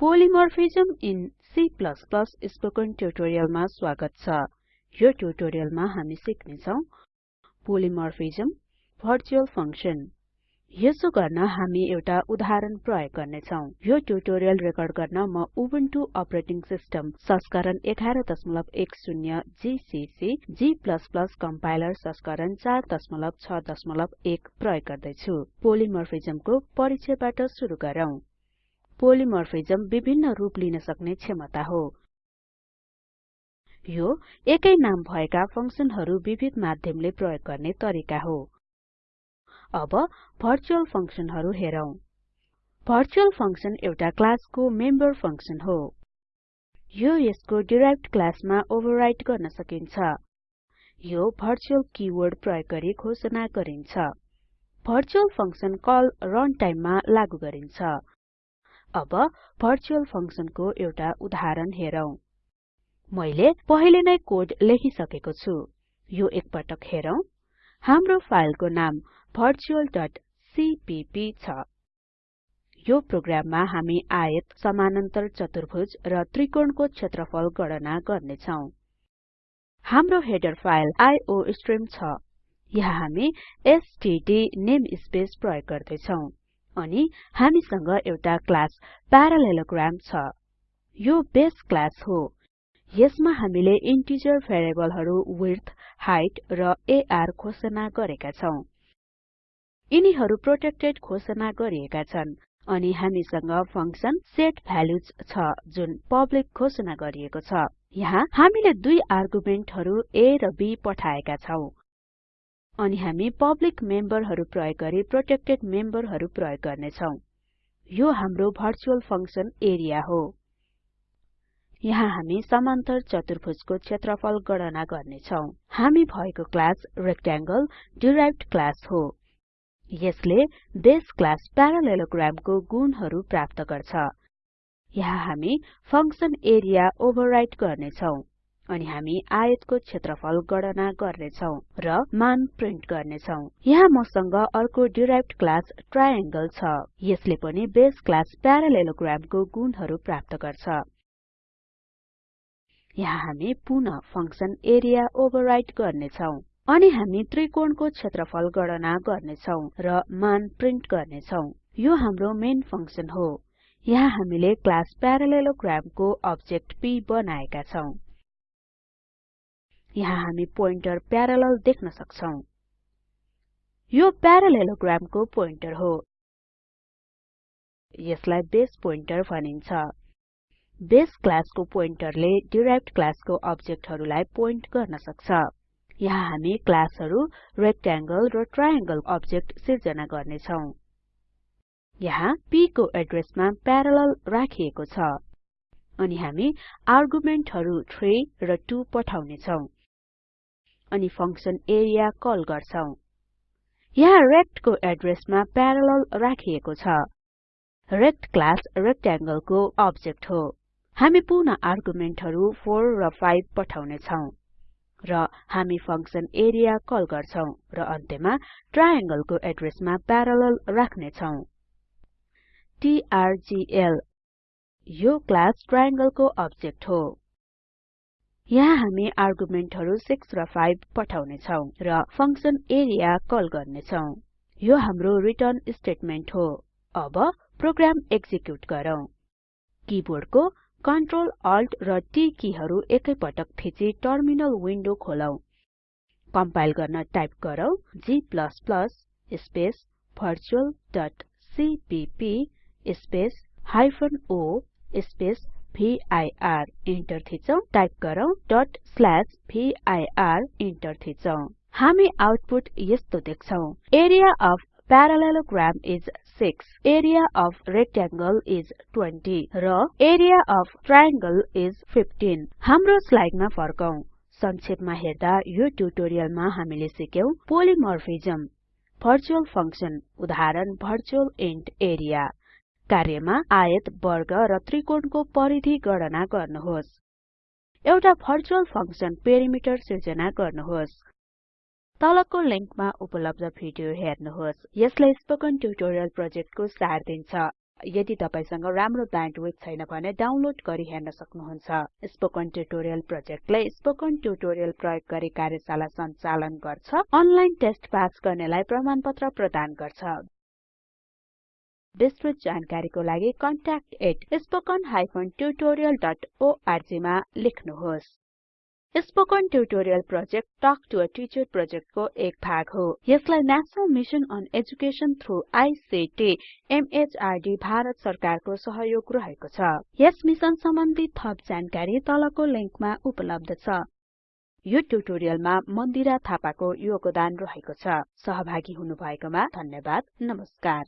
पोलिमोर्फिजम in C spoken ट्युटोरियलमा स्वागत छ। यो ट्युटोरियलमा हामी सिक्ने छौं पोलिमोर्फिजम भर्चुअल फंक्शन यसो गर्न हामी एउटा उदाहरण प्रयोग गर्ने छौं यो ट्युटोरियल रेकर्ड गर्न म उबुन्टु अपरेटिङ सिस्टम संस्करण 1110 जीसीसी g कम्पाइलर संस्करण 461 प्रयोग गर्दै छु परिचयबाट सुरु गरौँ। पोलिमोर्फिजम विभिन्न रूप लिन सक्ने क्षमता हो। यो एकै नाम भएका फंक्सनहरु विविध माध्यमले प्रयोग गर्ने तरिका हो। अब भर्चुअल फंक्सनहरु हेरौं। भर्चुअल फंक्सन एउटा क्लासको मेम्बर फंक्सन हो। यो यसको डिराइभ्ड क्लासमा ओभरराइड गर्न सकिन्छ। यो भर्चुअल किवर्ड प्रयोग गरी घोषणा गरिन्छ। भर्चुअल फंक्सन कल रनटाइममा लागु गरिन्छ। अब भर्चुअल फंक्सनको एउटा उदाहरण हेरौं। मैले पहिले नै कोड लेखिसकेको छु। यो एकपटक हेरौं। हाम्रो फाइलको नाम virtualसीपीपी छ। यो प्रोग्राममा हामी आयत समानान्तर चतुर्भुज र त्रिकोणको क्षेत्रफल गणना गर्ने छौं हाम्रो हेडर फाइल आइओस्ट्रिम छ। यहाँ हामी एसटीडी नेमस्पेस प्रयोग गर्दै छौं अनि हामीसँग एउटा क्लास प्यारालेलोग्राम छ। यो बेस क्लास हो। यसमा हामीले इन्टिजर भेरिएबलहरु विड्थ हाइट र आर घोषणा गरेका छौं। यिनीहरु प्रोटेक्टेड घोषणा गरिएका छन् अनि हामीसँग फंक्सन सेटभ्यालुज छ जुन पब्लिक घोषणा गरिएको छ। यहाँ हामीले दुई आर्गुमेन्टहरु a र b पठाएका छौं। अनि हामी पब्लिक मेम्बरहरु प्रयोग गरी प्रोटेक्टेड मेम्बरहरु प्रयोग गर्ने छौं यो हाम्रो भर्चुअल फंक्सन एरिया हो। यहाँ हामी समान्तर चतुर्भुजको क्षेत्रफल गणना गर्ने छौं हामी भएको क्लास रेक्टेंगल डिराइभ्ड क्लास हो। यसले बेस क्लास प्यारालेलोग्रामको गुणहरु प्राप्त गर्छ। यहाँ हामी फंक्सन एरिया ओभरराइड गर्ने छौं अनि हामी आयतको क्षेत्रफल गणना गर्ने छौं र मान प्रिन्ट गर्ने छौं यहाँ मसँग अर्को डिराइभ्ड क्लास ट्रायंगल छ। यसले पनि बेस क्लास प्यारालेलोग्रामको गुणहरु प्राप्त गर्छ। यहाँ हामी पुनः फंक्सन एरिया ओभरराइड गर्ने छौं अनि हामी त्रिकोणको क्षेत्रफल गणना गर्ने छौं र मान प्रिन्ट गर्ने छौं यो हाम्रो मेन फंक्सन हो। यहाँ हामीले क्लास प्यारालेलोग्रामको अब्जेक्ट p बनाएका छौं। यहाँ हामी पोइन्टर प्यारालल देख्न सक्छौं। यो प्यारालेलोग्रामको पोइन्टर हो। यसलाई बेस पोइन्टर भनिन्छ। बेस क्लासको पोइन्टरले डिराइभ्ड क्लासको अब्जेक्टहरुलाई पोइन्ट गर्न सक्छ। यहाँ हामी क्लासहरु रेक्टेंगल र ट्रायंगल अब्जेक्ट सिर्जना गर्ने छौं यहाँ p को एड्रेसमा प्यारालल राखिएको छ। अनि हामी आर्गुमेन्टहरु 3 र 2 पठाउने छौं अनि फंक्सन एरिया कल गर्छौं। यहाँ रेक्ट को एड्रेसमा प्यारालल राखिएको छ। रेक्ट क्लास रेक्टेंगलको अब्जेक्ट हो। हामी पुनः आर्गुमेन्टहरु 4 र 5 पठाउने छौं र हामी फंक्सन एरिया कल गर्छौं र अन्त्यमा ट्रायंगलको एड्रेसमा प्यारालल राख्ने छौं ट्र्गल यो क्लास ट्रायंगलको अब्जेक्ट हो। यहाँ हामी आर्गुमेन्टहरु 6 र 5 पठाउने छौं र फंक्सन एरिया कल गर्ने छौं यो हाम्रो रिटर्न स्टेटमेन्ट हो। अब प्रोग्राम एक्जिक्युट गरौँ। किबोर्डको Ctrl Alt र T किहरु एकैपटक थिची टर्मिनल विन्डो खोलौं। कम्पाइल गर्न टाइप गरौँ g स्पेस virtualसीपीपी स्पेस हाइफेन o स्पेस भिर इन्टर थिचौं। टाइप गरौँ डट भिर इन्टर थिचौं। हामी आउटपुट यस्तो देख्छौं। Area of parallelogram is 6 area of rectangle is 20 र एरिया अफ ट्रायंगल इस 15 हाम्रो स्लाइडमा फर्कौं। संक्षेपमा हेर्दा यो ट्युटोरियलमा हामीले सिक्यौं पोलिमोर्फिजम भर्चुअल फंक्सन उदाहरण भर्चुअल इन्ट एरिया कार्यमा आयत वर्ग र त्रिकोणको परिधि गणना गर्नुहोस्। एउटा भर्चुअल फंक्सन पेरिमिटर सिर्जना गर्नुहोस्। तलको लिंकमा उपलब्ध भिडियो हेर्नुहोस्। यसले स्पोकन ट्युटोरियल प्रोजेक्टको सार दिन्छ। यदि तपाईसँग राम्रो ब्यान्डविड्थ छैन भने डाउनलोड गरी हेर्न सक्नुहुन्छ। स्पोकन ट्युटोरियल प्रोजेक्टले स्पोकन ट्युटोरियल प्रयोग गरी कार्यशाला सञ्चालन गर्छ। अनलाइन टेस्ट पास गर्नेलाई प्रमाणपत्र प्रदान गर्छ। विस्तृत जानकारीको लागि contact@spoken tutorialorg मा लेख्नुहोस्। Spoken tutorial project talk to a teacher प्रोजेक्टको एक भाग हो। यसलाई national mission on education through ICT MHRD Bharat सरकारको सहयोग रहेको छ। यस मिसन सम्बन्धी थप जानकारी तलको लिंकमा उपलब्ध छ। यो ट्युटोरियलमा मन्दिरा थापाको योगदान रहेको छ। सहभागी हुनुभएकोमा धन्यवाद। नमस्कार।